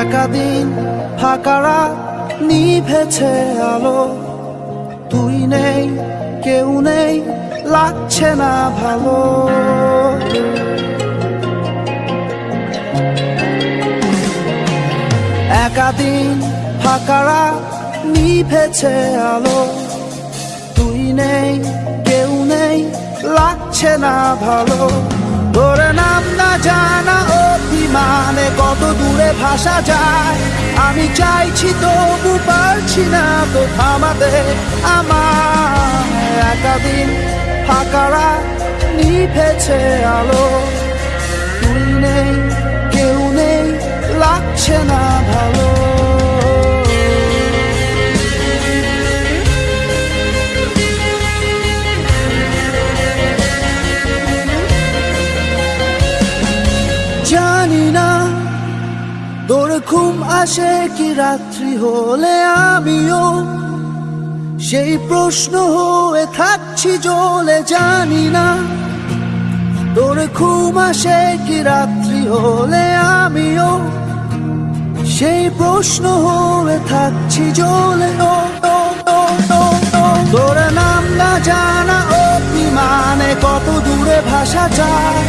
একা দিন ফাঁকা নিভেছে আলো। তুই নেই, কেউ নেই, লাগছে না ভালো। একা দিন ফাঁকা রাত নিভেছে আলো। তুই নেই, কেউ নেই, লাগছে না ভালো। তোর নাম কত দূরে ভাসা যায়, আমি চাইছি তবু পারছি না তো থামাতে আমার একাদিন ফাঁকারা নিভেছে আলো তুই নেই। ঘুম আসে কি রাত্রি হলে আমিও? সেই প্রশ্ন হয়ে থাকছি জলে, জানি না। তোর ঘুম আসে কি রাত্রি হলে আমিও? সেই প্রশ্ন হয়ে থাকছি জলে। তোর নাম না জানা অভিমানে কত দূরে ভাষা যায়।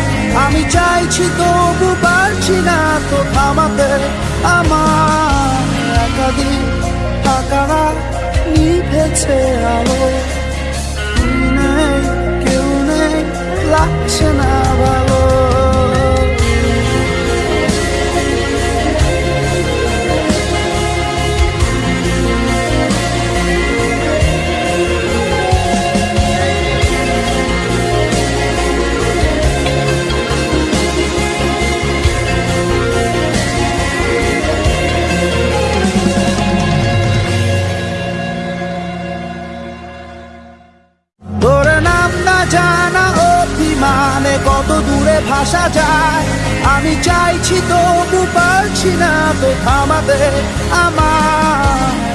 আমি চাইছি তবু পারছি না তো থামাতে। আমার একাদিন ফাঁকা রাত নিভেছে আলো। অভিমানে কত দূরে ভাসা যায়। আমি চাইছি তবু পারছি না তো থামাতে আমার